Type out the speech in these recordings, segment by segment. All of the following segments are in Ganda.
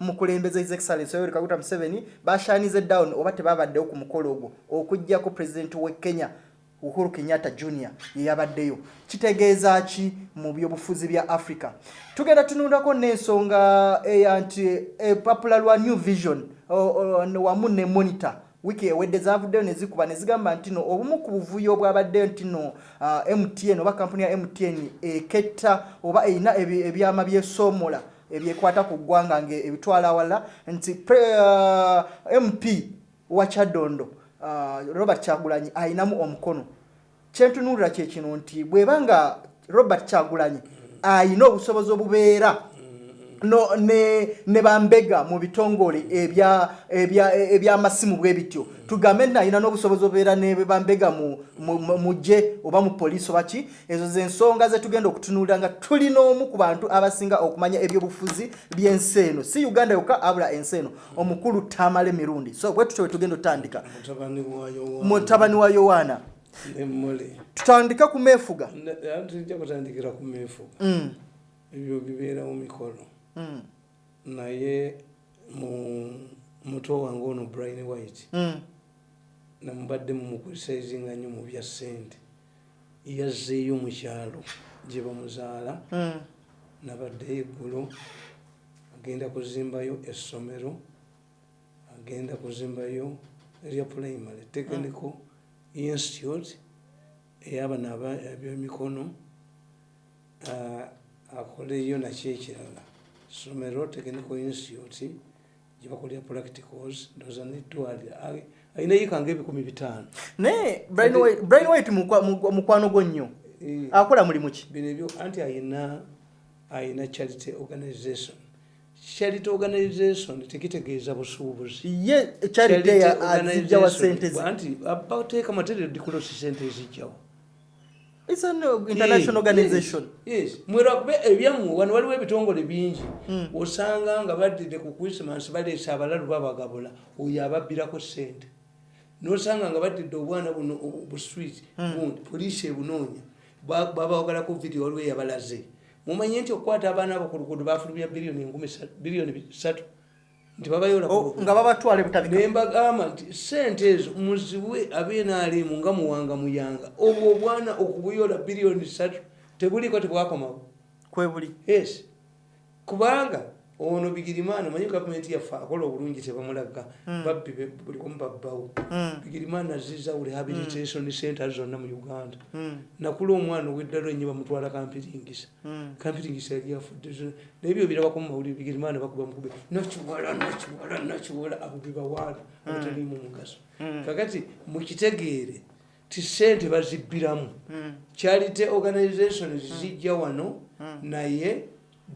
mukulembeza his excellence yoweri kaguta museveni bashanize down oba tebabaddewo ku mukolo ogwo okugjako pulezidenti we kenya uhuru kenyatta junior yeyabaddeyo kitegeeza ki mu byobufuzi bya africa? Tugenda tunulako n'ensonga eya nti epapula lwa new vision wamu ne monitor. Wiiki ewedde zavuddeyo ne zikuba ne zigamba nti no obumu ku buvuyo bwabaddeyo nti no uh, mtn oba kampuni ya mtn eketta oba erina ebyama byesoomola ebyekwata ku ggwanga ngaebitwala awala nti uh, mp wa kyadondo uh, robert kyagulanyi ayinamu omukono. Kyentunuulira kyekino nti bweba nga robert kyagulanyi ayina obusobozi obubeera no ne ne bambega mu bitongole ebya ebya ebyamasimu bwe bityo. Tugambe nayina n'obusobozi obeera ne bambega mu muje oba mu poliisi oba ki ezo zensonga ze tugenda okutunuulira nga tulina omu ku bantu abasinga okumanya ebyobufuzi by'ensi eno. Si uganda yokka abula ensi eno. Omukulu tamale mirundi so bwe tutyo bwe tugenda otandika. Mutabani wa yowaana tutandika ku meefuga. Tujja kutandikira ku meefuga. Ebyo bibeera mu mikolo Mm. Naye mu muto wange ono brian white Mm. namubadde mumukulisaizinga nnyo mu bya ssente yazzeeyo mu kyalo gye bamuzaala Mm. nabaddeyo eggulo agenda kuzimbayo essomero agenda kuzimbayo erya primary technical institute eyabana ebyemikono akoleyo nakyo ekirala somero technical institute gyebakolera practicals ndoza netwalira alina yikanga ebikumi bitaano. Naye Brian White- mukwano gwo nnyo. Eh, akola mulimu ki? bino ebyo anti ayina ayina charity organization. Charity organization tekitegeeza busuubuzi. Ye charity ya sente anti abateeka material dikulosi sente ezijjawo It's an international organization. Mwerwakuba ebyammwe wano waliwo ebitongole bingi Mm. osanga nga baddire ku christmas baleese abalalu babagabula oyo ababbirako sente nosanga nga baddidde obwana buno buswit Mm. bundi poliisi ebunoonya ba- babawagalako vidiyo waliwo eyabalaze. Mumanye nti okukwata abaana abo ku luguudo bafulumya biliyoni enkumi biliyoni bisatu nga babatwala ebutabika nembagamba nti sente ezo muziwe abenalimu nga muwanga muyanga. Obwo obwana okubuyola biliyoni satu tebuliko tebwakomawo kwebuli. Yes. Kubanga ono bigirimana manyi gavumenti yaffe akola obulungi tebamulaga Mm. babbi be- bulikomu babbawo Mm. bigirimana azizza rehabilitation center zonna mu uganda. Nakula omwana oweddalo enye bamutwala kampiringisa. Kampiringisa yali afudde zo nebyo birabako mu mawulire bigirimana bakuba mukube nakiwala nakiwala nakiwala abo bebawaala abatalimu mugaso. Mm. kakati mukitegeere ti sente bazibbiramu. Mm. charity organization zijja wano naye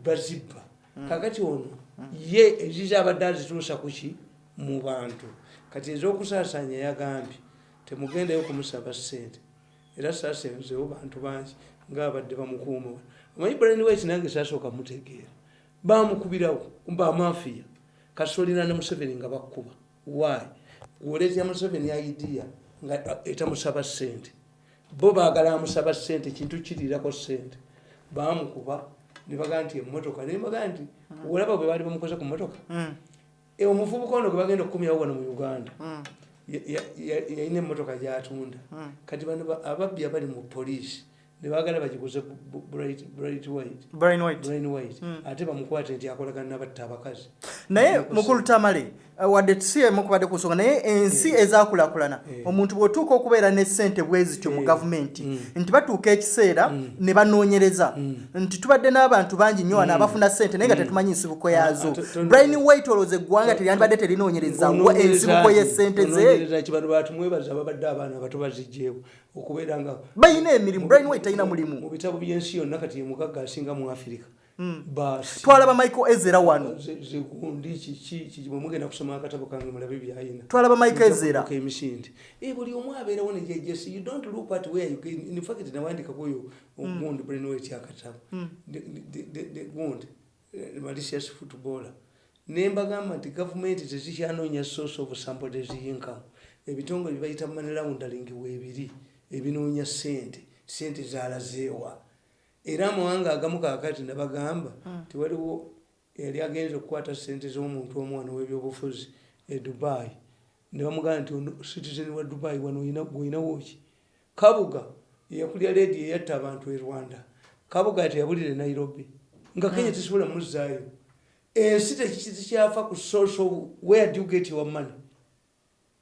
bazibba kakati ono ye eziza abadde azituusa kuki mu bantu. Kati ez'okusaasanya yagambye temugendeyo kumusaba sente era saasenzewo bantu bangi ngaabadde bamukuuma. Omanyi brian white nange saasooka mutegeera. Bamukubirawo bamafiya kasolina ne museveni nga bakkuba. Wy gwoleetya museveni idea nga etamusaba sente bo baagala amusaba sente kintu kiriirako sente bamukuba nebagaa nti emotoka nembagaa nti olaba bwe baali bamukoze ku motoka Mm. E, omuvubuka ono gwe bagenda okukumyawo wano mu uganda Mm. ya- ya- ya- yalina emotoka gyatunda. Mm. kati bano ba- ababbi abali mu poliisi nebagala bagiguze brain white. Ate bamukwate nti akolagana nabatta abakazi. Naye mukulu tamale wadde tusiemu kubadde ku nsonga naye ensi ezakulakulana Eh. omuntu bw'otuuka okubeera ne ssente bwe zityo mu Eh. gavumenti Mm. nti batuuka ekiseera Mm. ne banoonyereza Mm. nti tubadde n'abantu bangi nnyo wano Mm. abafuna ssente naye nga Mm. tetumanyi nsibuko yaazo Ah, brian white olowooza eggwanga teryandibadde terinoonyereza wa ensibuko y'essente ze okubeera nga bayina emirimu brian white talina mulimu mu bitabo by'ensi yonna kati ye mugagga asinga mu afirika Mm. Twalaba michael ezera wano. Zigundi kiki bwe mugenda kusoma akatabo kange mulabe byayina twalaba michael ezera. emisinde. Eh, buli omu abeerawo nejejesi you don't look at where you in fact nawandika kuyo ogundi brainwet akatabo. Mm. gundi malicious footballer. Nembagamba nti gavumenti tezikyanoonya source of sample teziyinkamu ebitongole byebayita money laundering weebiri ebinoonya sente sente zalazeewa era amawanga agamu kakati nabagamba tiwaliwo yali agenza okukwata sente z'omuntu omu wano w'ebyobufuzi e dubai. Ne bamugamba nti ono citizen wa dubai wano gwolinawo ki kabuga yakulya ledi eyatta abantu e rwanda. Kabuga teyabulire nairobi. Nga kenya tesobola muzzaayo. Ensi tekikyafa ku of where do you get your money?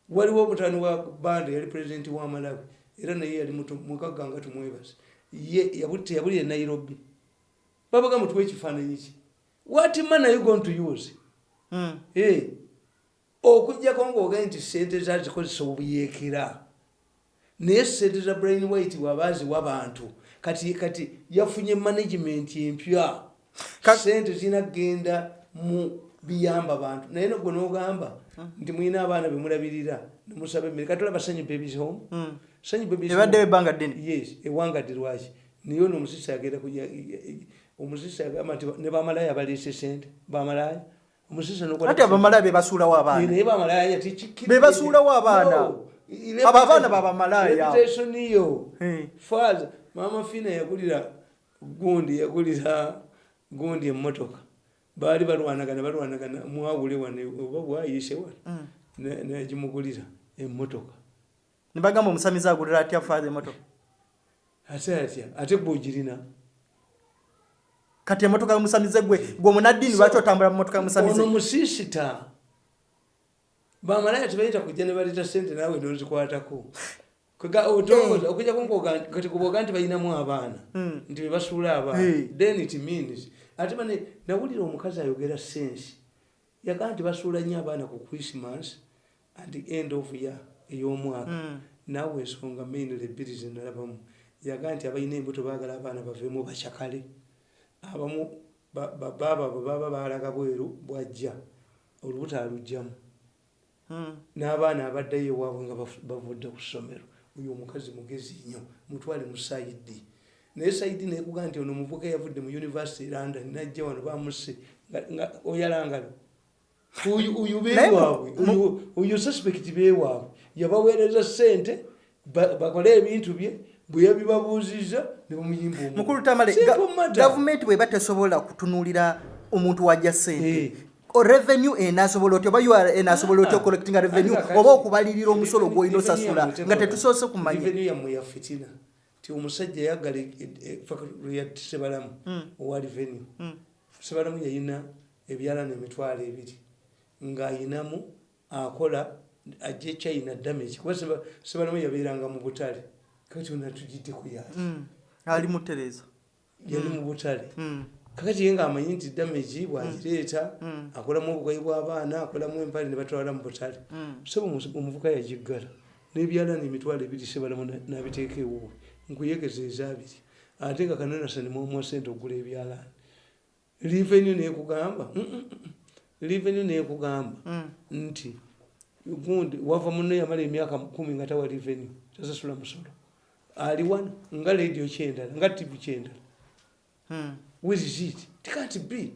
Waliwo omutani wa banda yali pulezidenti wa malawi era naye yali mukagga nga tumwebaza teyabulire nairobi. Babaga mutuwa ekifaananyi ki? What man are you going to use? Mm. hey. okugjako ngaogae nti sente zazikozesa obuyeekera. Naye sente za brain white wabaziwa bantu. Kati kati yafunye management empya. Sente zinagenda mu biyamba bantu. Naye nogwe nogamba nti mwina abaana bemulabirira nemusaba emmere. Katolaba sanyu babies home ebbanga ddene. Yes ewangadde lwaki naye ono omusisi agenda omusisi agamba nti ne bamalaya baleese sente bamalaya omusisi ati abamalaaya be basuulawo abaana. Naye bamalaya tikikkirizibwa. Be basuulawo abaana. Abo abaana babamalaya. Reputation yo. Eh. faza mama fina yagulira gundi yagulira gundi emmotoka. Baali balwanagana balwanagana mwawule wane oba bwayise wane Mm. Ne- negimugulira emmotoka ne bagamba omusamiza agulira atya faaza emotoka ate atya ate gwogirina kati emotoka yomusamize gwe gwe omunaddiini lwaki otambula mu motoka yomusamize ono musisita bamalaya tebayita kujja ne baleta sente naawe nozikwatako. Kwega- otongooza okujjako nkoga- kati kuboga nti balinamu abaana Mm. nti bebasuula abaana. Hey. then it means ate bane nawulira omukazi ayogera sensi. Yagaa nti basuula nnyo abaana ku christmas and end of year ey'omwaka. Mm. naawe ensonga mainly ebbiri zenalabamu yagaa nti abalina embuto baagala abaana baveemu bakyakale abamu ba- ba- baaba bwe baba baalaga bweru bwajja olubuto alugjamu. Mm. n'abaana abaddayo ewaabwe nga bavudde ku ssomero oyo omukazi mugezi nnyo mutwale mu saidi. Naye saidi nekuga nti ono omuvuka yavudde mu university london najja wano bamuse nga- nga oyalangalo bewaabwe oyo- oyo suspect bewaabwe yabaweereza sente ba- bakole ebintu bye bwe yabibabuuziza ne bamuyimba mukulu tamale gavumenti bweba tesobola kutunulira omuntu wajja sente Eh. O revenue enasobola otya oba ura enasobola otya Ah. ocollectinga revenue Ate kakati- oba okubalirira omusolo gwolina Revenue osasula nga tetusoose kumanya Revenue yammwe ya fitina ti omusajja yaggala ya sebalamu Mm. owa revenue Mm. sebalamu yayina ebyalana emitwalo ebiri ng'ayinamu akola ajja china damage. Kuba Seba- sebalamu yabeeranga mu butale kati ona tugiddeku yaki Mm. ali mutereza yali mu butale Mm. kakati ye ng'amanyi nti damage bwagireeta Mm. akolamu obugayi bw'abaana akolamu empale ne batwala mu butale Mm. sebo omuvuka yagiggala n'ebyalana emitwalo ebiri sebalamu na- n'abiteeka ewuwe nkuyegezeza abiri ate nga kananasani mwomuwa sente okugula ebyalana revenu nekugamba revenu nekugamba Mm. Gundi wava muno yamala emyaka kumi nga tawa revenu tasasula musolo. Ali wano nga radio kyendala nga tv kyendala. Mm. where is it? It can't be.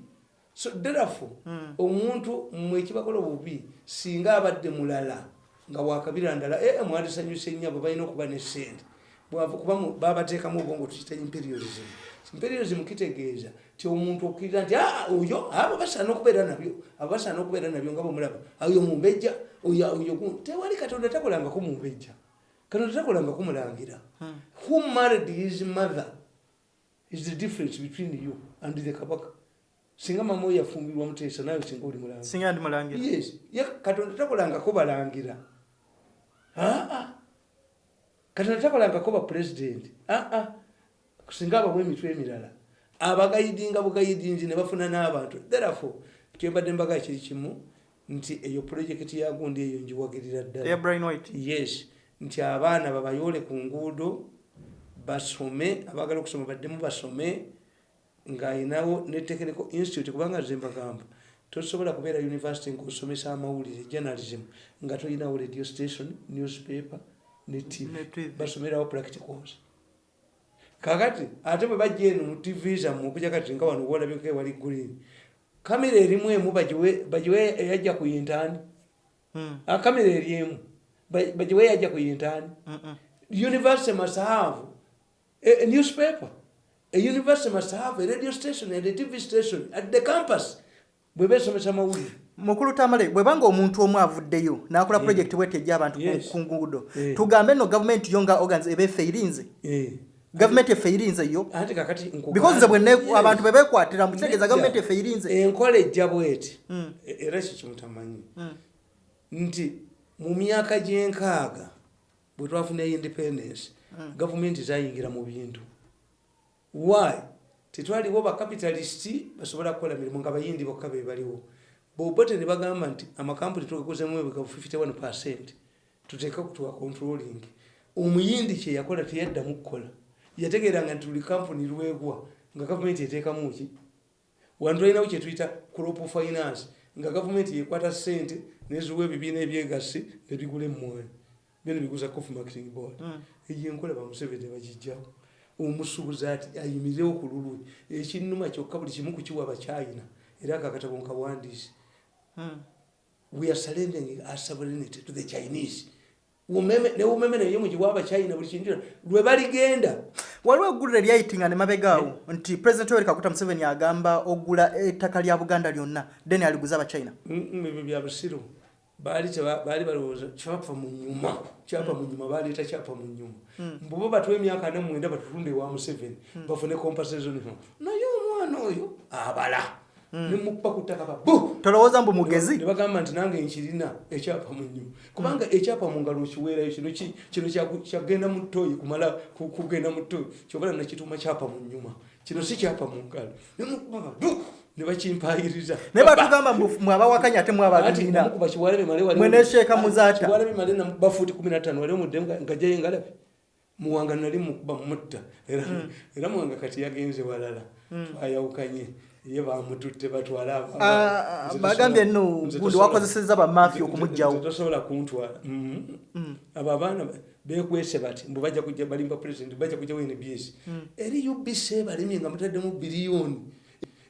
So therefore Mm. omuntu mmwe ekibakola obubi singa abadde mulala nga wakabira ndala ee mwandisanyuse nnyo abo balina okuba ne sente kuba mu- babateekamu obwongo tukita imperialism. Imperialism kitegeeza ti omuntu okkiriza nti "Ah, oyo abo basaana okubeera nabyo abo basaana okubeera nabyo nga bwemulaba oyo mumbejja oyo oyo gu-" tewali katonda takolangako mumbejja katonda takolangako mulangira Mm. who married his mother is the difference between you and the kabaka. Singa mama oyo yafumbirwa muteesa nawe singa oli mulangira. Singa ndi mulangira. Yes. Ye katonda takolangako balangira. Aa katonda takolangako bapulezidenti aa singa abamu emitwe emirala. Abagayidinga bugayidingi ne bafuna n'abantu. Therefore kyembadde mbaga kiri kimu nti eyo pulojekiti ya gundi eyo njiwagirira eya ddala yes. Nti abaana babayole ku nguudo basome abagala okusoma baddemu basome ng'ayinawo ne technical institute kubanga nze mbagamba tosobola kubeera university ngaosomesa amawulire journalism nga tolinawo radio station newspaper ne tv basomerawo practicals. Kakati ate bwe bajja eno mu tv zammwe okuja kati nga wano wolabiko ewali green kamera erimu emu bagiwe eyajja ku yintaani kamera eri emu Ba- bagiwe yajja ku yintaani university must have a, a newspaper. A university must have a radio station and a TV station at the campus. bwe besomesa mawulire mukulu tamale bwebanga omuntu omu avuddeyo n'akola Mm. projekiti bwete ejja abantu ku- nguudo Eh. tugambe nno gavumenti yo nga organs eba effe irinze Eh. Gavumenti effe irinze yo. Because nze bwenne Yes. abantu bebekwatira mukitegeeza gavumenti effe irinze. Enkola ejja bweti. Mm. E- era ekyo kimutamanyi Mm. nti mu myaka gyenkaaga bwe twafuna independence Mm. gavumenti zayingira mu bintu. Why? Tetwaliwo bakapitalisiti basobola kukola mirimu nga bayindi bokka be baliwo. Bobote ne bagamba nti amakampuni tugakozemu ebigabu 51 percent tuteeka kutuwa controlling. Omuyindi kyeyakola teyaddamu kukola yategeeranga nti tuli kampuni lwegwa nga gavumenti eteekamu ki? Wantu alinawo kyetuyita crop finance nga gavumenti yekwata sente neziwa ebibiina ebyegasse nebigula emmwanyi. Byona biguza coffee marketing board. Mm. eyo enkola bamuseveni bagijjawo omusuubuzi ati ayimirirewo ku lulwe. Ekinnuma kyokka buli kimu kukiwa abachina era akakatabo nkawandiisi Mm. we are surrendering our sovereignty to the chinese. Ne umeme naye mugiwa abachina buli kintu lwe baligenda waliwo egguliro eryayitinga ne mabegaawo nti president yoweri kaguta museveni agamba ogula ettaka lya buganda lyonna then aliguza abachina ebyo bya busiru. Baali balowooza kyapa mu nyuma kyapa mu nyuma baleeta kyapa mu nyuma. Mbuba batwa emyaka ana mwenda batutunde ewa museveni bafune compensation naye omwana oyo abala nemukuba ku ttaka babu tolowooza mbu mugezi? Ne bagamba nti nange nkirina ekyapa mu nyuma kubanga ekyapa mu ngalo okiweerayo kino ki- kino kyagenda mu ttooyi kumala ku- kugenda mu ttooyi kyobala nakituuma kyapa mu nyuma kino si kyapa mu ngalo. Nemukuba babu ne bakimpayiriza naye batugamba mbu mwe abawakanya ate mwe ababiina mukuba kiwalabe male wali Mwene Sheikh Muzaata. kiwalabe male na bafuti 15 wali omudde ngajayo ngalabe muwanga nali mukuba mutta. Era era muwanga kati yagenze walala. Twayawukanye ye bamututte batwala aba- Ah, nze bagambye nno gundi tosobola- wakozesezza bamafiya nze- nze- okumuggyawo. nze tosobola kuntwala. Mhm. abo abaana bekwese bati mbu bajja kujja balimba president bajja kujjawo nbs eri ubc balimye nga mutaddemu biliyoni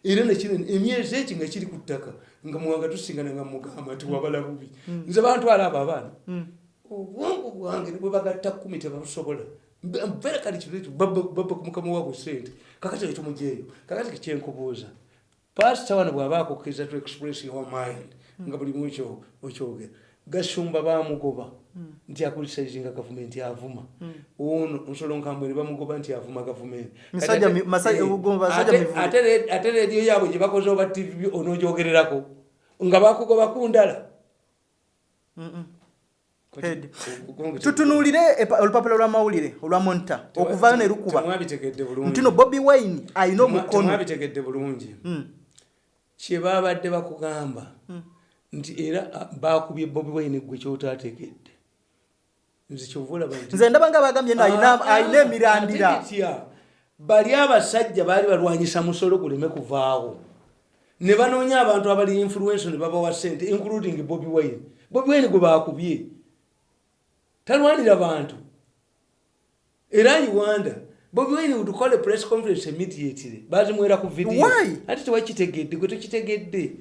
era nekinene emyezi eki nga kiri ku ttaka nga muwanga tusingana nga mugamba nti wabala bubi. Nze bantwala abo abaana. Obwongo bwange nibwe bagatta kumi tebabusobola mpere kali kitu baba kumukama wabwe sente kakati ekitumujeeyo kakati kikyenkubuuza pasita wano bw'aba akukkiriza to express your mind nga buli mu ekyo okyogera gasumba bamugoba nti akulisizinga gavumenti avuma ono nsolo nkambwe ne bamugoba nti avuma gavumenti. Musajja mi- masa- Eh, ugomba basajja ate- mivule. ate re- ate rediyo yaabwe gye bakoze oba tv onogyogererako nga bakugoba kundala Head. Tutunuulire olupapula lw'amawulire olwa monita okuvaayo ne lukuba. temwabitegedde bulungi. Nti no bobi wine alina Temwa- omukono temwabitegedde bulungi. Mm. kye babadde bakugamba nti era bakubye bobi wine gwe kyotategedde nze nti nze ndaba nga bagambye alina Ah, emirandira bali abasajja baali balwanyisa musolo guleme kuvaawo. Ne banoonya abantu abali influence ne babawa sente including bobi wine. Bobi wine gwe bakubye talwanira bantu. Era uganda bobi wine would call a press conference immediately bazimwera ku video. Ate tewakitegedde gwe tokitegedde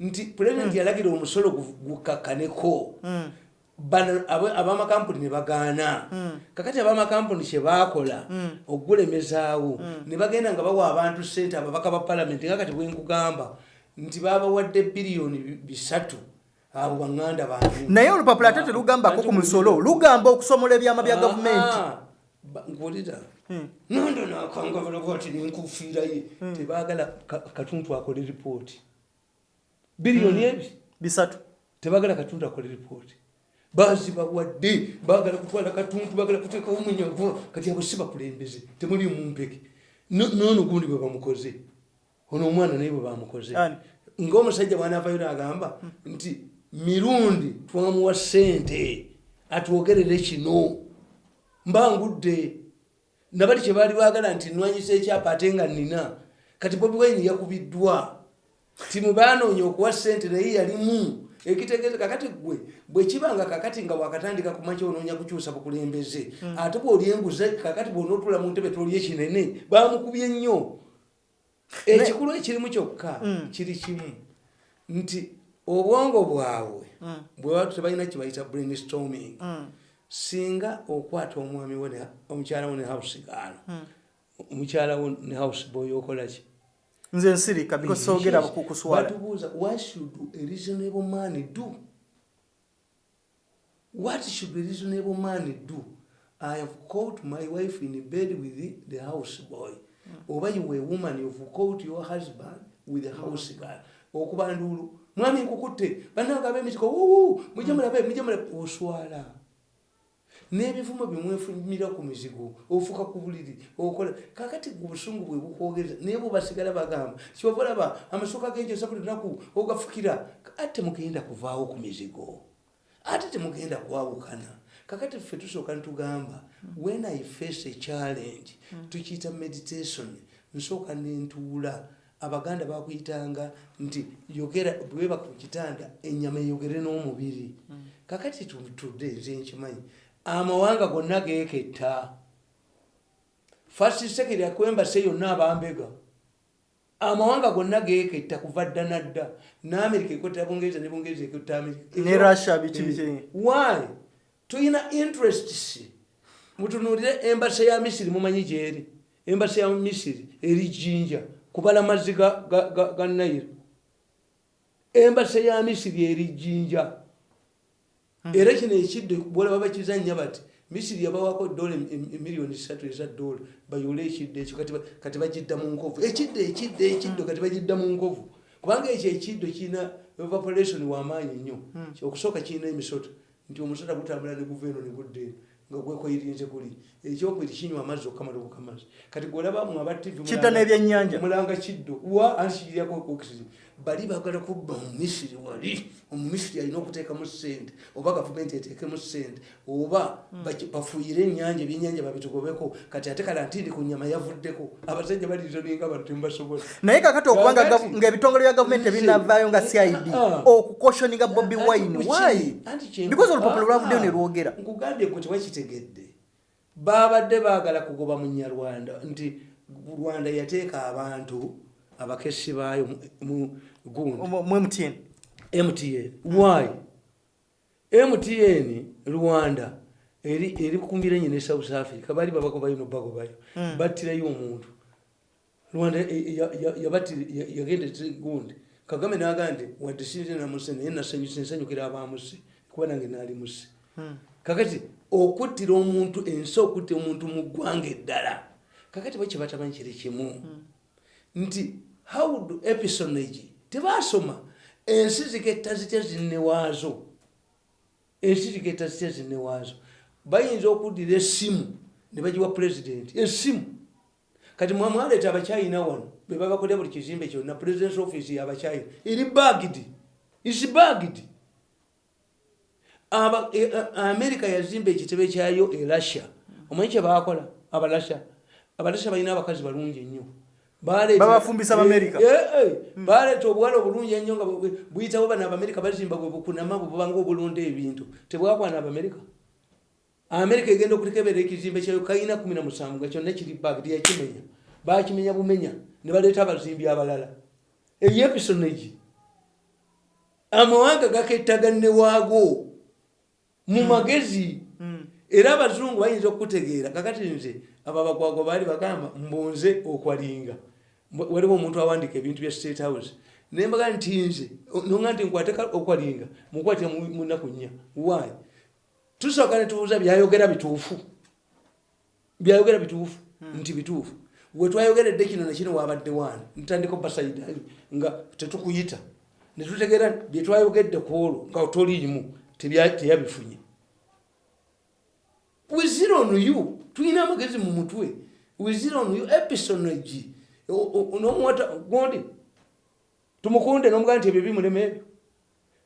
nti president yalagira omusolo gu- gukakkaneko Mm. bano abamakampuni ne bagaana. Kakati abamakampuni kyebakola okugulemezaawo ne bagenda nga bawa abantu sente ababaka ba palamenti nga kati bwenkugamba nti babawadde biliyoni bi- bisatu abo baŋŋanda bantu. Naye olupapula ate terugambako ku musolo lugamba okusomola ebyama bya gavumenti. nkuwulira. Mm. nondo nakangabala bwati nenkufiiraye tebaagala ka- katuntu akole ripooti. Biliyoni ebi bisatu. Tebagala katuntu akole ripooti. Bazibawadde bagala kutwala katuntu bagala kuteekawo munyago kati abo si bakulembeze temuli mumpeke No- noono gundi bwe bamukoze. Ono omwana naye bwe bamukoze. Ngaomusajja bwanaavayo nagamba nti mirundi twamuwa sente atwogerere kino. Mbangudde nabali kyebaali baagala nti nwanyisa ekyapa ate nga nina kati bobi wine yakubiddwa. Timu banoonya okuwa sente naye yalimu. Ekitegeeza kakati gwe bwekibanga kakati nga wakatandika kumakya onoonya kukyusa bukulembeze ate bwoli enguze kakati bwonaotula mu ntebe toli ekinene bamukubye nnyo. Ekikulu ekirimu kyokka kiri kimu. Nti obwongo bwabwe bwebatu tebalina kibayita brainstorming. Singa okwata omwami wo ne- omukyala wo ne house gaano omukyala wo ne house boy okolaki nze nsirika because soogera ku- kuswala batubuuza what should a reasonable man do? What should a reasonable man do? I have caught my wife in bed with the, the house boy. Oba you a woman you've caught your husband with the house girl. Okuba nduulu mwami nkukutte. Bannanga ab'emitiko wuwu mujje mulabe mujje mulabe oswala. N'ebivumo bimwefumira ku mizigo ofuka ku buliri okola. Kakati obusungu bwe bukwogereza naye bwe basigala bagamba kyova olaba amasuka genjosa buli lunaku ogafukira. Ate mugenda kuvaawo ku mizigo. Ate temugenda kwawukana. Kakati ffe tusooka nitugamba when i face a challenge tukiyita meditation nsooka nentuula abaganda bakuyitanga nti yogera bweba ku kitanda enyama eyogere n'omubiri. Kakati tutudde nze nkimanyi amawanga gonna geketta fasisekeri akwembase yonna abambega. Amawanga gonna geketta kuva dda nadda. Namerika ekotta bungereza ne bungereza ekotta amerika. Ne Russia biki. Eh, why? Tuyina interests. Mutunuulire embasa ya misiri mumanyi gyeri. Embasa ya misiri eri jinja kubala mazzi ga, ga, ga, ga nairo embasa ya misiri eri jinja era kino ekiddo bwolaba bakizanya bati misiri yabawako dola emiliyoni satu eza dola bayole ekiddo ekyo kati ba- kati bagidda mu nkovu. Ekiddo ekiddo ekiddo kati bagidda mu nkovu. Kubanga ekyo ekiddo kirina evaporation wamaanyi nnyo. Okusooka kirina emisota. Nti omusota gutambula ne guva eno ne gudda eno nga gwekwayirinze kuli ekyokubiri kinywa amazzi okamala okukamazzi kati gwolaba mu aba tv mulanga kiddo wa ansikirirako oxygen bali bagala kubba mu misiri wali omumisiri alina okuteekamu sente oba gavumenti eteekemu sente oba baki- bafuuyire ennyanja ebyennyanja babitugobeko kati ate kala ntindi ku nyama yavuddeko abasajja balizoninga bantu temubasobola naye kakati okubanga ng'ebitongole bya gavumenti ebinavaayo nga cid Ah. okukoshoninga bobi wine kyenku- because olupapula lwavuddeyo Ah, ne lwogera nkugambye gwe tewakitegedde babadde baagala kugoba mu nyarwanda nti rwanda yateeka abantu abakesi baayo gundi. Mtn why? Mtn rwanda eri eri kukumbira enye ne south africa. Bali babagobayo nobagobayo Mm. battirayo omuntu. Rwanda e- ya- ya- yabattira- ya- yagenda gundi. Kagame naga nti wadde sinze namuse naye nasanyuse nsanyukira abamuse kuba nange naali muse Hmm. kakati okuttira omuntu ensi okuttira omuntu mu ggwanga eddala kakati bakye batamanyi kiri kimu. Nti how do episonage tebasoma. Ensi ziketta zitya zinnewaazo ensi ziketta zitya zinnewaazo bayinza okuddira essimu ne bagiwa pulezidenti essimu. Kati mwamwaleeta abacyayina wano bebabakolera buli kizimbe kyonna presidence office yabacyayina eri bagidi is bagidi america yazimba ekitebe kyayo e russia. Omanyi kyebakola abalasha. Abalasha balina abakazi balungi ennyo Babafumbisa Abamerika. Eh, eh, baleeta obuwala obulungi ennyo nga buyitawo bano abamerika bazimba bwe bukunama bwe bubanga obulonda ebintu. Tebwakwana abamerika amerika egenda okutekebera ekizimbe kyayo kalina kumi na musanvu nga kyonna kiri bag teyakimenya. Bakimenya bumenya ne baleeta abazimbi abalala. Eyepisonegi amawanga gakettagane waago. Mu magezi. Hmm. era abazungu bayinza okutegeera kakati nze abo abagwagwa baali bagamba mbunze okwalinga waliwo omuntu awandika ebintu bya state house. Nembaga nti nze nonga nti nkwate okwalinga mukwatira mu mu nnaku nnya. Why? Tusooka netubuuza byayogera bituufu. Byayogera bituufu nti bituufu. Wetwayogeredde kino nekino wabadde waani ntandika basaidi nga tetukuyita. Netutegeera byetwayogedde ku olwo nga toliimu teyabifunye. Wizira ono you tulina amagezi mu mutwe. Wizira ono you episonagi nomuwata gondi tumukunde nomugaa nti ebyo bimulema ebyo.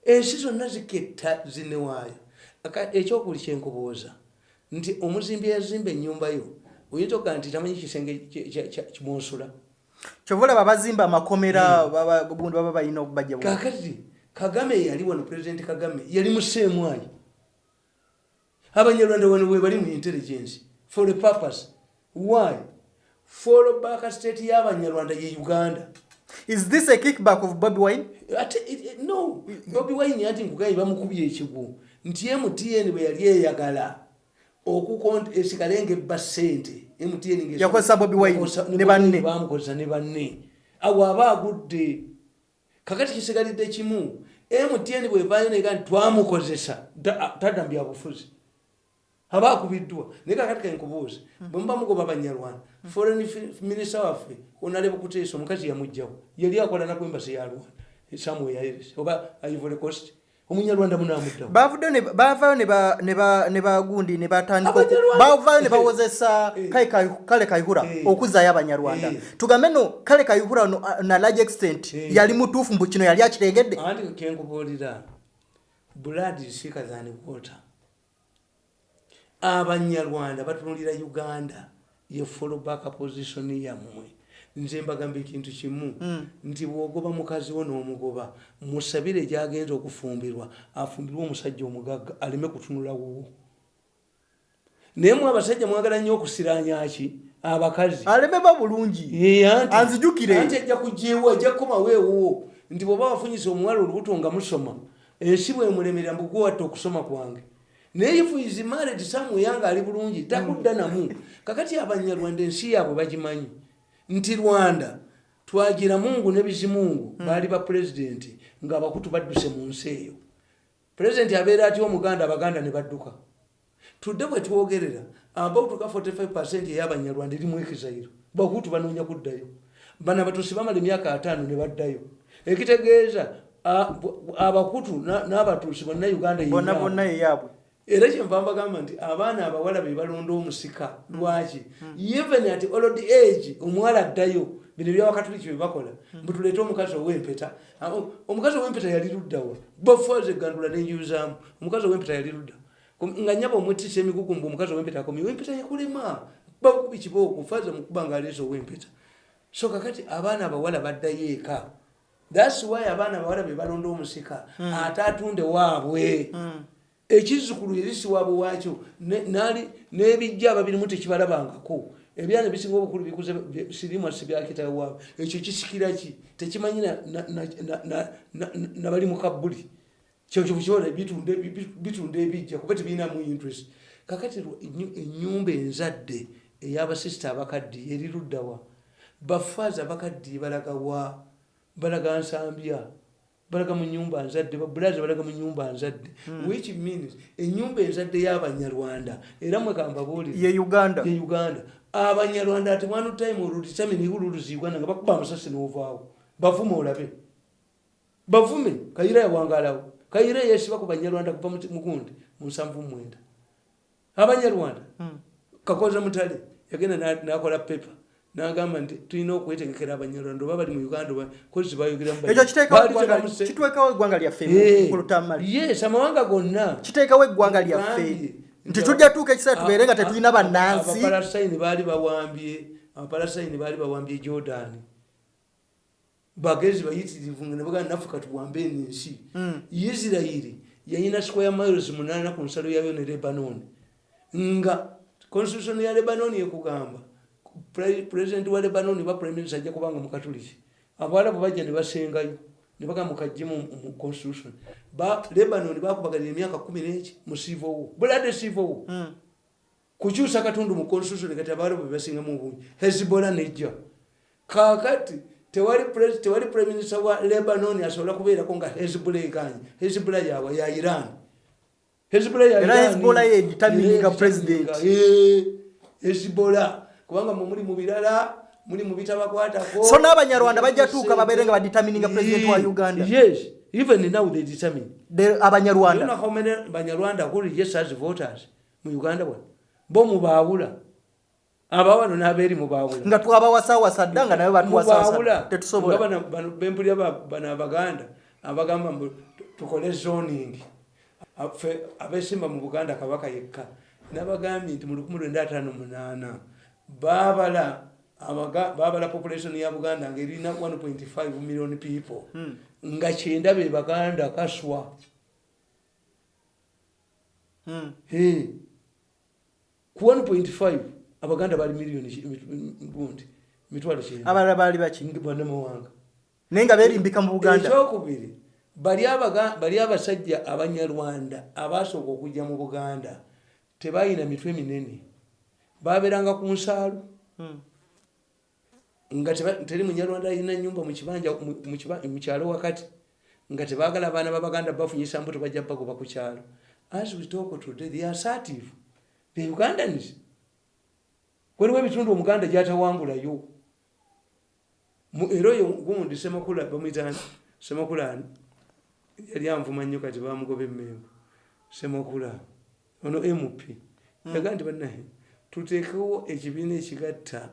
Ensi zonna ziketta zinewaayo ekyokuli kyenkubooza nti omuzimbi yazimba ennyumba yo oyinza okugaa nti tamanyi kisenge kyova olaba abazimba amakomera baba- gundi baba balina okubajja kakati kagame yali wano pulezidenti kagame yali museemwayi abanyarwanda wano bwe bali mu intelligence for a purpose. Why follow back state y'abanyarwanda ye uganda. Is this a kickback of bobi wine? Ate it- it- no. Bobi wine anti nkugayi bamukubye ekigu nti mtn bwe yali eyagala okuesigale nga ebba sente mtn Yakozesa Bobi Wine ne banne. bamukozesa ne banne. Awo aba agudde kakati kisigalidde kimu mtn bwevayo nega nti twamukozesa ta- tadda mbyabufuzi aba akubiddwa naye kakati kenkubuuza bwemuba mugoba banyarwanda foreign minister waffe onale bukuteesa omukazi yamugjawo yali akola nakwembasi ya rwanda. Samuel yaires oba ivory coast. Omunyarwanda munamuddawo bavudde ne- bavayo ne ba- ne ba- ne bagundi ne batandika oku- Abanyarwanda- bavayo ne bawozesa Eh. Kale Kayi- kale kayihura Eh. okuzaayo abanyarwanda Eh. tugambe no kale kayihura no, a- na large extent Eh. yali mutuufu mbu kino yali akitegedde. Anti kenkubuulira blood is thicker than water abanyarwanda batunulira uganda ye follow back position yammwe. Nze mbagamba ekintu kimu nti bwogoba mukazi wo n'omugoba musabire gyagenza okufumbirwa afumbirwe omusajja omugagga aleme kutunula wuwo. Naye mwe abasajja mwagala nnyo okusiranyaki abakazi. Aleme ba bulungi. Anzijukire. anti ajja kujewa ajja kukomawo ewuwo nti bwoba wafunyisa omuwala olubuto nga musoma ensi bwemulemerera mbugwewatta okusoma kwange naye ifu is married somewhere nga ali bulungi takudda namu. Kakati abanyarwanda ensi yaabwe bagimanyi. Nti rwanda twagira mungu ne bizimungu baali ba pulezidenti ngaabakutu badduse mu nsi eyo. Pulezidenti abeera atya omuganda abaganda ne badduka. Tudde bwe twogerera about ka 45 ey'abanyarwanda eri mwekizairo bakutu banoonya kuddayo. Bana batusi bamala emyaka ataano ne baddayo. Ekitegeeza a- bu- abakutu na- n'abatuusi bonna uganda bonna yeyaabwe. Era kyenva mbagamba nti abaana abawala be balonda omusika lwaki? Even at old age omuwala addayo bino byawakatuliki bebakola mbutuleete omukazi owempeta. Omukazi owempeta yali luddawa bafaze egandula nenjuzaamu omukazi owempeta yali ludda. Nga nyaba omwetisa emigugu mbu omukazi owempeta akomye wempeta yakulema. Bakubi kibooko faze mukuba nga aleese owempeta. So kakati abaana abawala baddayo eka. Thats why abaana abawala be balonda omusika ate atunde waabwe ekizzukulu erisiwaabwe waakyo ne- nali n'ebijja ababirimu tekibalabangako. Ebyana ebisinga obukulu bikuze sirimwa sibyakitayo waabwe ekyo kisikira ki? Tekimanyi na- na- na- na- na- na- nabali mu kabbuli. Kyokyo bukibola bitunda ebi- bitunda ebijja kuba tebirinamu interest. Kakati lwa- enyu- ennyumba enzadde ey'abasisita abakaddi eri luddawa bafaazi abakaddi balagawa balaga nsambya balaga mu nyumba nzadde babulazi balaga mu nyumba nzadde. Which means enyumba enzadde y'abanyarwanda era mwekambabuulire ye uganda. ye uganda. Abanyarwanda ati one time oluditamini uluzi uganda nga bakuba amasasi n'ovaawo. Bavume olabe. Bavume. Kayira yawangalawo kayira yesiba ku banyarwanda kuva mu- mugundi mu nsanvu mwenda. Abanyarwanda. Kakoza mutale yagenda na- nakola pepa nagamba nti tulina okwetegekera abanyarwanda oba bali mu uganda kozi bayogeramu ekyo kiteekawo Baali eggwanga- lyaffe Eh, yes amawanga gonna. Kiteekawo eggwanga lyaffe nti tujja tuuka ekiseera tubeere nga tetulina bannansi. Abapalasayini baali bawambye abapalasayini baali bawambye jordan. Bagezi bayitirivu nga nebagaa naffe katuwambe eno ensi Mm. isirairi yayina square miles munaana ku nsalo yayo ne lebanon. Nga constitution ya lebanon ekugamba president wa lebanon ba prime minister ajja kubanga mukatuliki abawalabu bajja ne basengayo ne bagamba mukajje mu constitution ba lebanon bakubagalira emyaka kumi neki mu war bulade Mm. kukyusa katundu mu constitution kati abalabu bebasingamu obungi hezbola nejja kakati tewali pres- tewali prime minister wa lebanon asobola kubeerako nga hezbola eganye hezbola yawa ya iran hezbola ya Iran- Hezbollah kubanga mwe muli mu birala muli mu bitabakwatako. So n'abanyarwanda bajja tuuka babeere nga baditamininga president wa uganda. yes even now they determine. The- You know abanyarwanda how many banyarwanda who register as voters mu uganda bwa bo mubaawula abawano n'abeeri mubaawula nga twabawasawasa dda nga mubaawula batuwasawasa tetusobola. Nga bano- abaganda abagamba tukole zoning. Affe abeesimba mu buganda kabaka yekka. Nabagambye nti mu 1958 baabala abaga- baabala population ya buganda ngaerina 1.5 million people. Hmm. nga kyenda be baganda kaswa. Mm. Hey. ku 1.5 abaganda bali miliyoni gundi mitwalo kyenda. Abalala baali baki? Bannamawanga naye nga beerimbika mu buganda. Ekyokubiri bali abaga- bali abasajja abanyarwanda abasooka okujja mu buganda tebalina mitwe minene babeeranga ku nsaalu Mm. nga teri munyarwanda alina nyumba mukibanja mu- mu kiba- mu kyalo wakati nga tebagala abaana babaganda bafunyisa mbuto bajja bagoba ku kyalo. As we talk today they are assertive. The ugandans. Waliwo ebitundu omuganda gyatawangulayo. Era oyo gundi semakula bamwitani semakulani yali anvuma nnyo kati bamugoba emmembo semakula ono mp yaga nti bannaye tuteekewo ekibiina ekigatta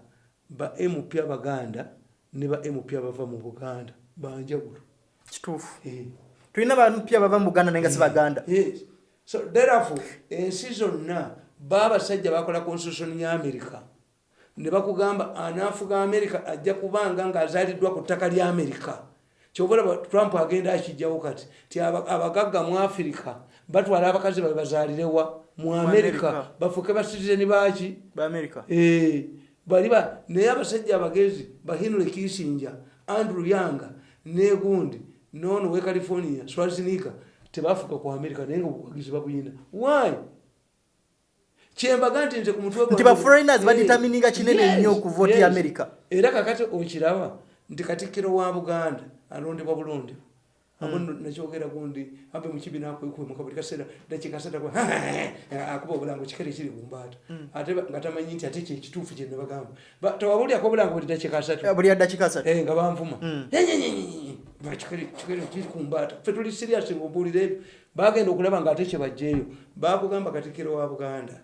ba mp abaganda ne ba mp abava mu buganda banjawulo kituufu. Eh. tulina bantu pya bava mu buganda naye nga si baganda. Yes. so therefore ensi zonna baabasajja bakola constitution ya america. Ne bakugamba anaafuga america ajja kubanga ng'azaaliddwa ku ttaka lya america. Kyobalaba trump agenda akijjawo kati ti aba- abagagga mu afirika batwala abakazi babe bazaalirewa mu America. bafuke basitizeni baki baamerika Eh, naye abasajja abagezi ba henry kisinja andrew yanga negundi nono we california swaziniga tebafuka ku america naye nga obuwagizi babuyina. Why? Kyembaga nti nze ku mutwe nti gwange- ba foreigners Eh, baditamininga kinene nnyo okuvoota yes. america era kakati okiraba nti katikkiro wa buganda alondebwa bulondebwa abo nakyogera gundi abe mukibiina akwekwemuka buli kaseera dakikasata akuba obulango kikere kiri kumbaata ate nga tamanyi nti ate kyekituufu kyenebagamba tewabulyako obulango buli dakikasatu Eh, nga banvuma Mm. Kikere kiri kumbaata ffe tuli siriasi ngaobuulira ebyo bagenda okulaba nga ate kyebajjeeyo bakugamba katikkiro wa buganda.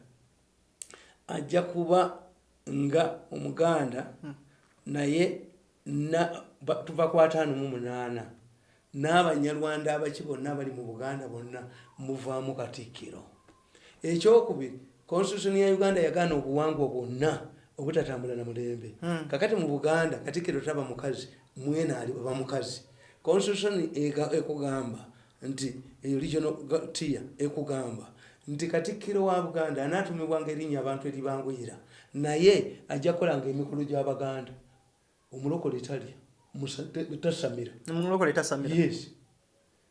Ajja kuba nga omuganda naye na- ba- tuva ku ataano mu munaana n'abanyarwanda abaki bonna abali mu buganda bonna muvaamu katikkiro. Ekyokubiri constitution ya uganda yagaana obuwangwa bwonna obutatambula na mulembe. Mm. kakati mu buganda katikkiro taba mukazi mwena ali oba mukazi. Constitution ega- ekugamba nti eyo regional tier ekugamba nti katikkiro wa buganda anaatumibwanga erinnya abantu eribanguyira naye ajja kukolanga emikolo gy'abaganda omulokole talya musa- te- tasamira mulokole tasamira yes.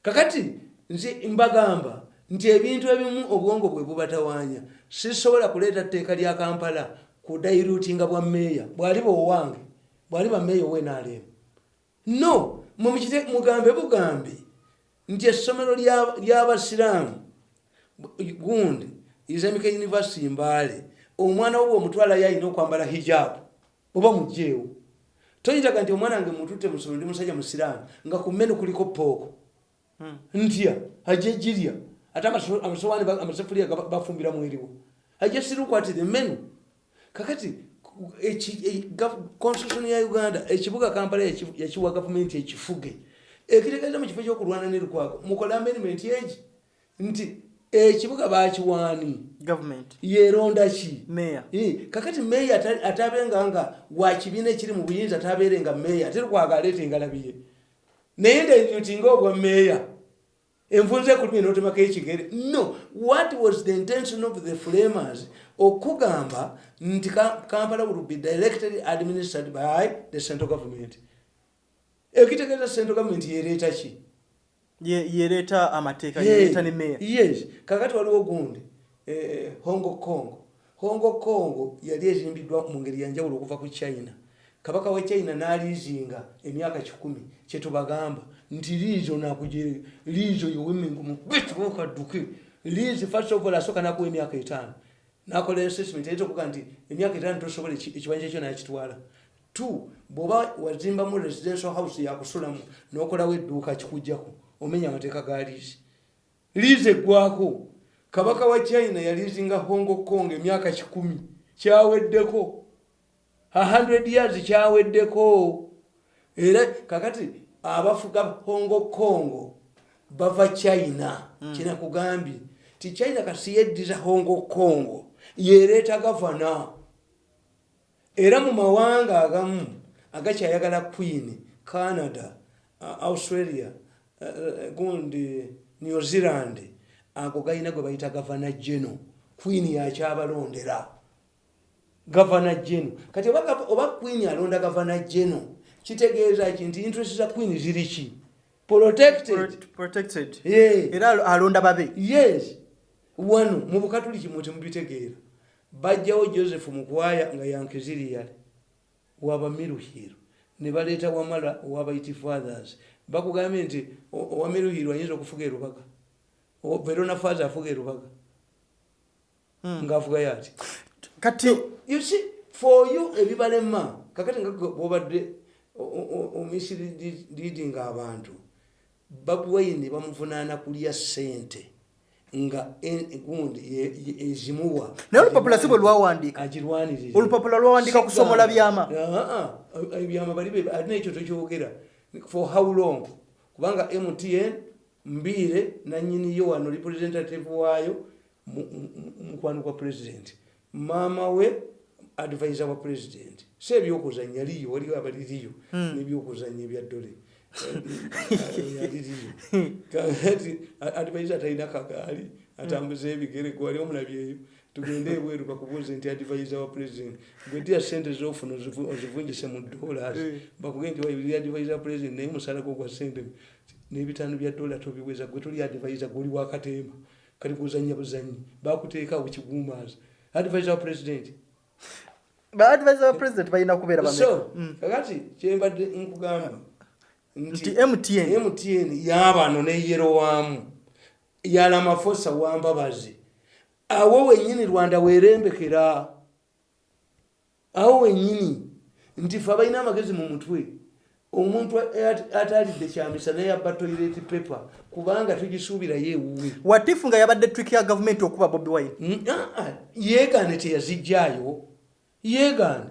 Kakati nze mbagamba nti ebintu ebimu obwongo bwe bubatawaanya sisobola kuleeta tteeka lya kampala kudairutinga bwa meeya bwali bwowange bwali bameeya owenaalemu no mugambe bugambe nti essomero lya- ly'abasiraamu gundi islamic university mbaale omwana wo bwomutwalayo alina okwambala hijabu oba mugjeewo toyitaga nti omwana wange mututte musomero ndi musajja musiraamu nga ku mmenu kuliko pooko. Mm. ntya? Ajja jirya ate amaso- amasowaani amasefuliya bafumbira mweriwo ajja sirukwatire mmenu kakati e- constitution ya uganda ekibuga kampala yakiwa gavumenti ekifuge ekitegeeza mu kifo kyokulwana nerukwago mukola amendment egi nti ekibuga bakiwaani. Yeronda ki? Meya kakati meeya ata- atabenga nga wa kibiina ekiri mu buyinza atabeere nga meeya ate lukwaga aleeta engalabiye naye ndenyutinga obwa meeya envunze ku lumi notemako ekigere. No what was the intention of the framers okugamba nti Ka- kampala will be directly administered by the central government? Ekitegeeza central government yereeta ki yereeta amateeka Hey, yereeta ne meya yes kakati waliwo gundi eh, hongo kongo. Hongo kongo yali ezimbiddwa mu ngeri yanjawulo okuva ku china. Kabaka wa china n'aliizinga emyaka kikumi kyetubagamba nti liizo nakugere liizo yowemingumu bitwokadduke liizi first of all asooka nakuwa emyaka etaano. Nakola assessment ayinza okuga nti emyaka etaano tosobola eki- ekibanja ekyo nakitwala. Two bw'oba wazimbamu residential house yakusulamu n'okolawo edduuka kikujjako omenya amateeka ga liizi. Liizi eggwako kabaka wa china yaliizinga hongo kong emyaka kikumi. Kyaweddeko a 100 years kyaweddeko. Era kakati abafuga hongo kongo bava china. Mm. kinakugambye ti china kasi yeddiza hongo kongo yereeta gavana. Era mu mawanga agamu agakyayagala queen canada australia gundi new zealand ago galina gwe bayita gavana geno queen yakyabalondera gavana geno. Kati oba queen alonda gavana geno kitegeeza ki nti interest za queen ziri ki? Era alo- alonda babe. Yes. Wano mu bukatuliki mwe temubitegeera bajjawo joseph mukwaya nga yankiziriyale waba miruhiro ne baleeta wamala wabaiti fathers bakugambye nti o- owa miruhiro ayinza okufuga erubaga verona father afuga erubaga ngaafugayo ati kati you see for you ebibalema kakati nga bwobadde omisleading abantu babi wine bamuvunaana kulya sente nga gundi ezimuwa. Naye olupapula si bwe lwawandiika. Agirwanirire olupapula lwawandiika kusomola byama. Ebyama bali alina ekyo tokyogera for how long kubanga mtn mbiire nanyiniyo wano representative waayo mu- mukwano kwa president maama we advisor wa president si ebyokuzanya liyo waliwo abaliriyo nebyokuzanya ebya dole aliriyo kati advisor talina kagaali atambuza ebigere gwali omulabyeyo tugende ebweru bakubuuze nti advisor wa president. Bwetya sente zofuna ozivu- ozivunjise mu dollars bakuge nti waibiri advisor wa president? Naye musalako gwa sente. N'ebitaano bya dola tobiweza gwe toli advisor gwoli wakatemba kali kuzanya buzanyi. Bakuteekawo kigumaza advisor wa president? Baadvisor ba president balina kubeera so kakati kyembadde nkugamba nti mtn mtn yabano neyero waamu yalamafosa wambabazi awo wenyini rwanda werembekera. Awo wenyini. Nti fe balina amagezi mu mutwe omuntu at- atalidde kyamisa naye abba toilet paper kubanga tugisuubirayo ewuwe watifu nga yabadde trick ya gavumenti okuba bobi wine? Mm, ah, ah, yeegaane teyazijjaayo yeegaane.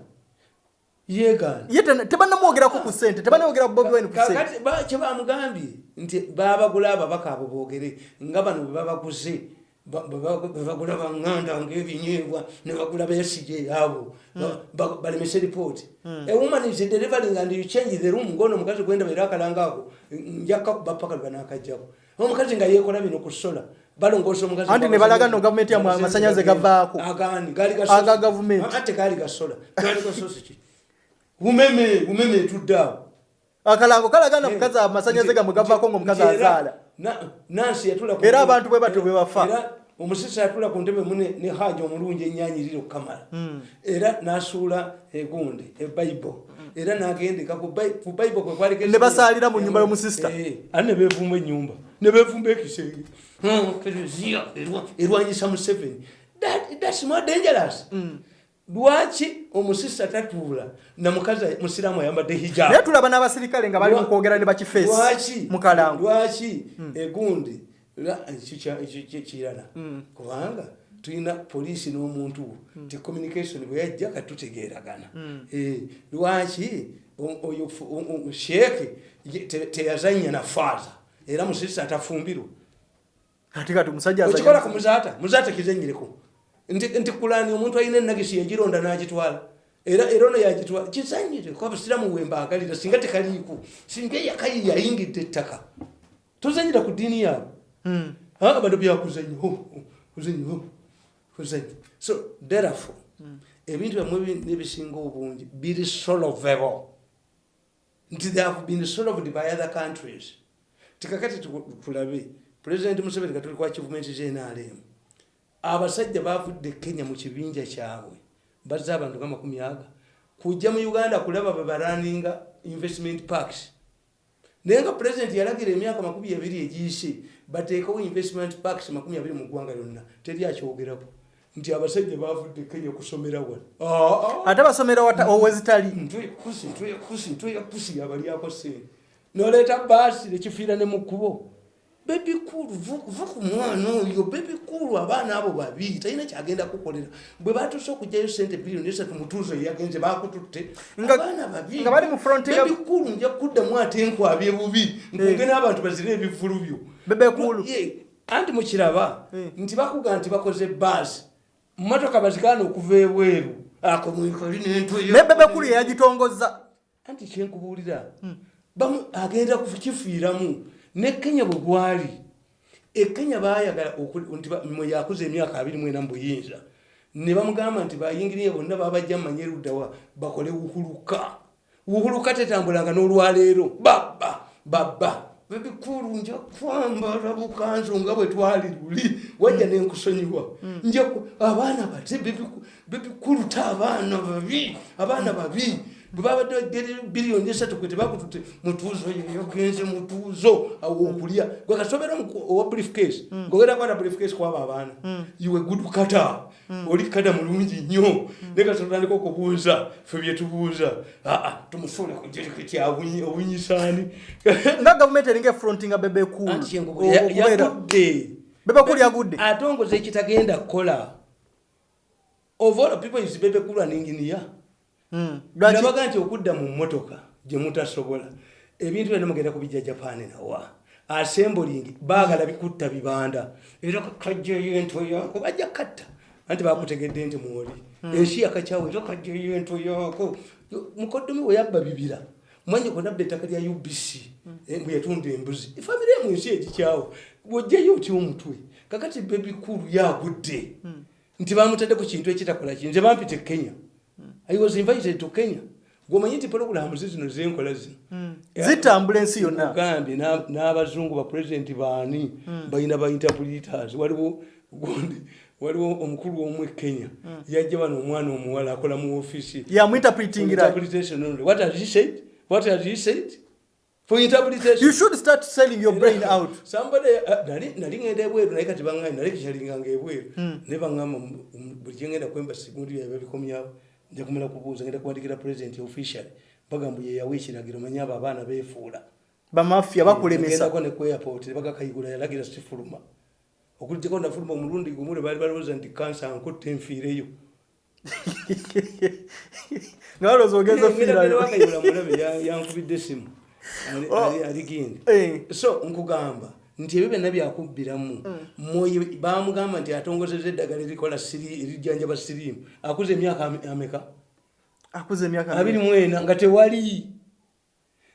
Yeegaane. Ye tebanamwogerako ku sente tebanamwogera ku bobi wine ku sente kakati ba- kyebamugambye nti babagula ababaka abo boogere nga bano bwe babaguze bagula baŋŋanda ngaebinyeebwa ne bagula besige abo. Ba- balemese ripooti ewoman is delivering and you change the room? Ngono omukazi gwenda beera akalangaako njakka bapaka lwebanakajjako omukazi nga yekola bino ku sola balongoosa omukazi Anti ne balaga nno gavumenti yammwe amasannyalaze gavaako. ga Aga gavumenti. Ate gaali gasola gaali gasosi ki? Bumeme bumeme etuddeawo akalango kalagana mukazi amasanyaze gamwe gavaako ngaomukazi azaala nansi yatula Era abantu bwe batyo bwe bafa. Era omusisi yatula ku ntebe mune ne haja omulungi enyanyirire okukamala era nasuula egundi ebayibo era nagendeka ku Bai- ku bayibo kwe kwali Ne basaalira mu nnyumba y'omusista. ani ne beevumba enyumba ne beevumba ekisenge Hmm, erwanyisa museveni That- thats more dangerous lwaki omusista tatuula namukazi musiraamu ayambadde hijab? Naye tulaba n'abasirikale nga bali mu kwogera ne bakifeesi lwaki? mu kalango lwaki egundi ekyo kye- kirala? Kubanga tulina poliisi n'omuntu ti communication bwe yajja katutegeeragana Eh, lwaki oyo sheeke teyazanya na faaza era musirisa atafumbirwa. Ati kati omusajja okikola ku muzaata? Muzaata kizenyireko nti kulani omuntu alina enagisi yagironda n'agitwala era era ono yagitwala kizanyire ko abasiraamu wembaagalira singa tekaliiko singa eyakayi yayingidde ettaka tozanyira ku ddiini yaabwe Mm. Ah, bano byakuzanya oh, oh, kuzanya oh, kuzanya so therefore ebintu byamwe ebi- nebisinga obungi biri solvable nti they have been solved by other countries tikakati tu- tulabe president museveni katuli kwa kivumenti znrm abasajja bavudde kenya mu kibinja kyabwe bazze abantu nga makumi aga kujja mu uganda kulaba bebaraninga investment parks. Naye nga pulezidenti yalagira emyaka makumi abiri egiyise bateekawo investment parks makumi abiri mu ggwanga lyonna teri akyogerako. Nti abasajja bavudde kenya kusomera wano. Ate basomera wata- owezitali. Ntwekusi ntwekusi ntwekusi yabalyako sente noleeta baasi nekifiira ne mu kkubo bebikulu va ku mwana oyo bebikulu abaana abo babiri talina kyagenda kukolera. Bwe batuuse okugjayo sente biliyoni esatu mutuuzo yagenze bakututte. Abaana babiri nga bali mu front ya- bebikulu nja kuddamu ate nkwabye bubi nkunge n'abantu bazire ebivulu byo. Bebekulu. Anti mukiraba Eh. nti bakuga nti bakoze baasi motoka bazigaana okuva ebweru ako mwikoli nentweyo naye bebekulu yeyagitongoza anti kyenkubuulira bamu agenda kukifiiramu ne kenya bwe gwali ekenya bayagala oku- nti ba- mwe yakuza emyaka abiri mwena mubuyinza ne bamugamba nti bayingiriye bonna babajja mumanye eruddawa bakole wuhuluka. Wuhuluka tetambulanga n'olwaleero. Baba baba bebikulu nja kwambala bukanzu nga bwe twali luli wajja nenkusonyiwa nja ku- abaana bate bebiku- bebikulu ta abaana babi abaana babi bwe babadde biliyoni esatu kwe tebakutute. Mutuuzo yeyogenze mutuuzo. Awo okulya. Gwe kasobera owa briefcase. Ngogenda kwata briefcase kwaba abaana. Iwe good kata oli kata mulungi nnyo. Ne kasotandika okubuuza fe byetubuuza aa tumusuule ku jeriketi obunyisaani nga gavumenti eringa efrontinga bebe cool. Anti engogo ya- yagudde atongoza ekitagenda kukola. Of all people is bebe cool an engineer. Mm. Nabaga nti okudda mu mmotoka gye mutasobola ebintu byonna mugenda kubijja japaani nawa. Assembling baagala bikutta bibanda. Era kajjayo ento yaako bajja katta anti bakutegedde nti mwoli. Ensi yakakyawo era kajjayo ento yaako. Mukoddomi we yabba bibira. Mwanye konabda ettaka lya ubc eh, bwe yatunda embuzi. Efamire emu ensi egikyawo bwojjayo otya omutwe? Kakati bebikulu yagudde. Nti bamutadde ku kintu ekitakola ki nze bampita e kenya i was invited to kenya. Gwomanyi nti pologulamu zi zino zenkola zino. Zitambula ensi yonna. Gambye n'abazungu bapulezidenti baani? Balina ba interpreters. Waliwo gundi waliwo omukulu omu kenya. Yajja bano omwana omuwala akola mu ofiisi what has he said? What has he said? For interpretation. You should start selling your brain out. Somebody uh, nali ngenda ebweru naye kati baŋŋambye nali kikyalinganga ebweru. Naye baŋŋamba buli kyengenda kwemba sigundi byabe bikomyawo nja kumala kubuuza ngenda kuwandikira president official. Bagamba ye yawa ekiragiro manye abo abaana beefuula. Bamafia bakulemesa. Ngendako ne ku airport ne bagakayigula yalagira sifuluma. Okulijjako nafuluma omulundi gumu lwe baali balowooza nti kansa nkutte nfiireyo nga balowooza ogenza yankubidde esimu Ali- Oh. ali- ali gindi. Eh. so nkugamba nti ebyo byonna byakubbiramu moyo bamugamba nti atongozeza eddagala erikola siri- erijjanjaba siriimu. Akuza emyaka ame- ameka? Akuze emyaka abiri mu ena nga tewali.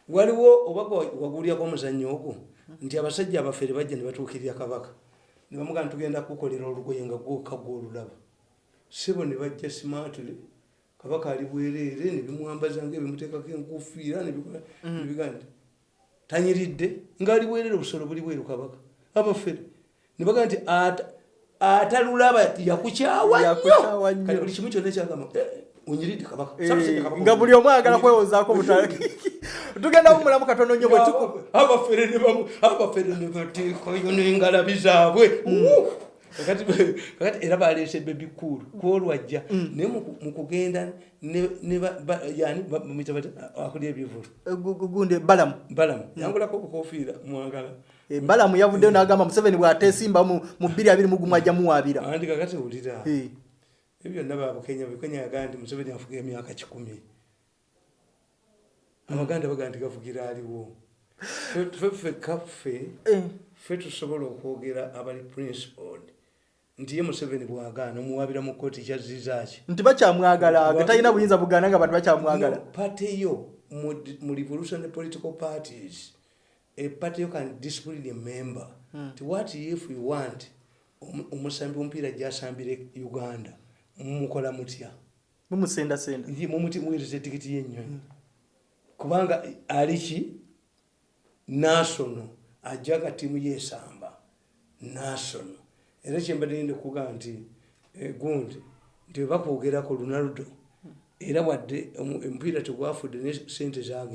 Waliwo oba wagulyako omuzannyo ogwo nti abasajja abafere bajja ne batuukirira kabaka. Ne bamugamba tugenda kukolera olugoye nga gwokagwa olulaba sebo ne bajja simatule kabaka ali bwereere ne bimwambaza ngaebimuteekako enkufiira nebigaa nti tanyiridde ngaali bwereere obusolo buli bweru kabaka abafere. Ne bagaa nti ata- atalulaba yakukyawa nnyo. Kati buli kimu kyonna kyagamba "Eh, onyiridde kabaka Eh, kabaka nga buli omu ayagala kwewozaako tugenda bumulamu katono nnyo bwe tuku abafere ne bateekayo n'engalabi zaabwe kakati era baleese bebikulu kwolwajja naye mu- kugenda akulya ebivulu gundi balamu. Balamu. Yangulako obukofiira mwagala Eh, balamu yavuddeyo n'agamba museveni bw'ateesimba mu bbiri abiri mu gumu ajja muwaabira. Andi kakati wulira. Eh, ebyo byonna babukenya bukenya yagaa nti museveni afuga emyaka kikumi. Abaganda bagaa nti gavugira aliwo. Ffe- ffe ffe kaffe eh, ffe tusobola okwogera abali principled nti ye museveni bwagaana omuwabira mu kooti kyazizaaki nti bakyamwagala nga talina buyinza bugaana nga bantu bakyamwagala. Pateyo mu mu revolutionary political parties a party you can discipline a member. Nti what if you want omu- omusambi omupiira gyasambire uganda mumukola mutya? Mumusendasenda. Muweereza etikiti yennyonyi. Kubanga aliki nasono. Ajjaga tiimu yesamba nasono era kyembadde ninde kugamba nti eh, gundi nti webakwogerako lunaldo era wadde omu- omupiira tegwafudde ne sente zage